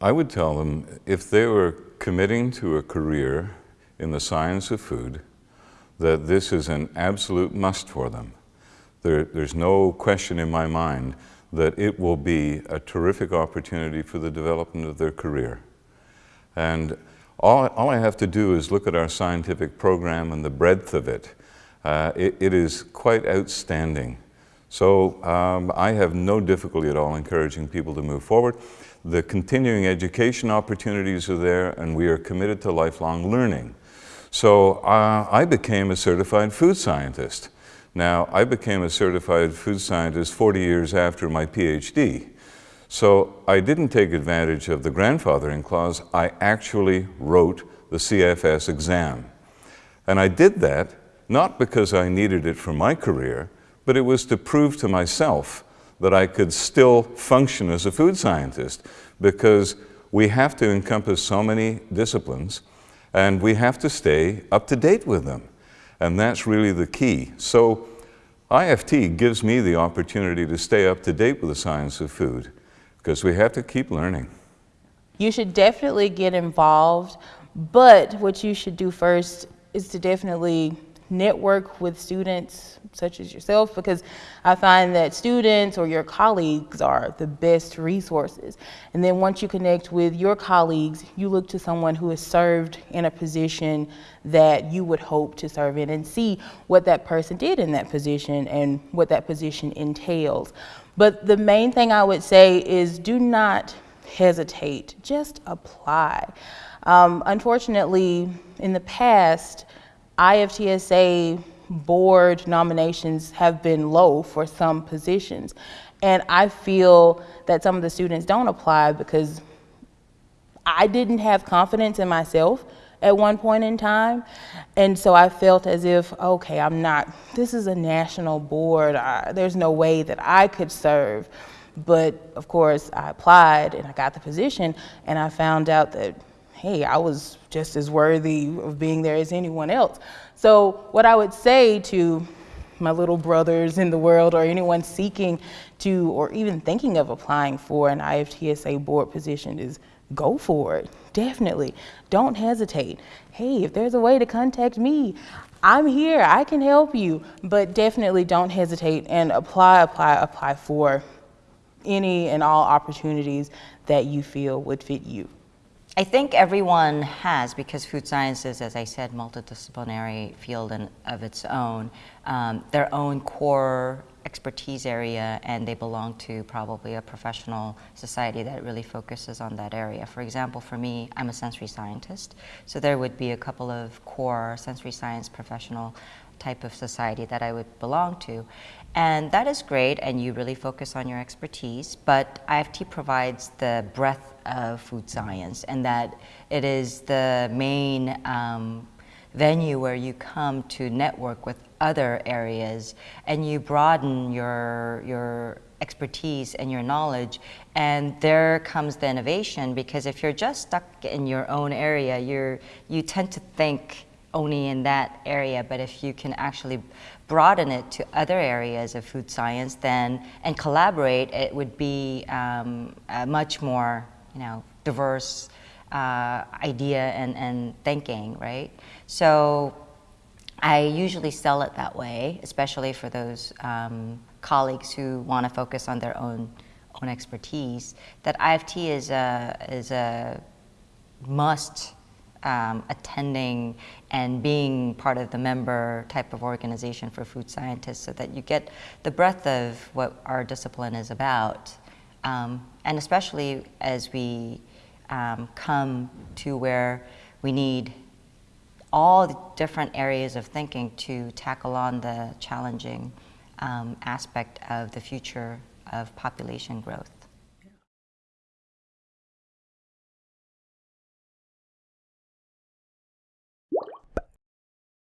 I would tell them if they were committing to a career in the science of food, that this is an absolute must for them. There, there's no question in my mind that it will be a terrific opportunity for the development of their career. And all, all I have to do is look at our scientific program and the breadth of it. Uh, it, it is quite outstanding. So um, I have no difficulty at all encouraging people to move forward. The continuing education opportunities are there and we are committed to lifelong learning. So uh, I became a certified food scientist. Now, I became a certified food scientist 40 years after my PhD. So I didn't take advantage of the grandfathering clause, I actually wrote the CFS exam. And I did that not because I needed it for my career, but it was to prove to myself that I could still function as a food scientist because we have to encompass so many disciplines and we have to stay up to date with them. And that's really the key. So IFT gives me the opportunity to stay up to date with the science of food because we have to keep learning. You should definitely get involved, but what you should do first is to definitely network with students such as yourself because I find that students or your colleagues are the best resources. And then once you connect with your colleagues, you look to someone who has served in a position that you would hope to serve in and see what that person did in that position and what that position entails. But the main thing I would say is do not hesitate, just apply. Um, unfortunately, in the past, IFTSA board nominations have been low for some positions. And I feel that some of the students don't apply because I didn't have confidence in myself at one point in time. And so I felt as if, okay, I'm not, this is a national board. I, there's no way that I could serve. But of course, I applied and I got the position and I found out that hey, I was just as worthy of being there as anyone else. So what I would say to my little brothers in the world or anyone seeking to or even thinking of applying for an IFTSA board position is go for it. Definitely. Don't hesitate. Hey, if there's a way to contact me, I'm here. I can help you. But definitely don't hesitate and apply, apply, apply for any and all opportunities that you feel would fit you. I think everyone has, because food science is, as I said, multidisciplinary field in, of its own, um, their own core expertise area and they belong to probably a professional society that really focuses on that area. For example, for me, I'm a sensory scientist, so there would be a couple of core sensory science professional type of society that I would belong to. And that is great, and you really focus on your expertise, but IFT provides the breadth of food science, and that it is the main um, venue where you come to network with other areas, and you broaden your, your expertise and your knowledge, and there comes the innovation, because if you're just stuck in your own area, you're, you tend to think only in that area, but if you can actually broaden it to other areas of food science then, and collaborate, it would be um, a much more, you know, diverse uh, idea and, and thinking, right? So I usually sell it that way, especially for those um, colleagues who want to focus on their own own expertise, that IFT is a, is a must um, attending and being part of the member type of organization for food scientists so that you get the breadth of what our discipline is about. Um, and especially as we um, come to where we need all the different areas of thinking to tackle on the challenging um, aspect of the future of population growth.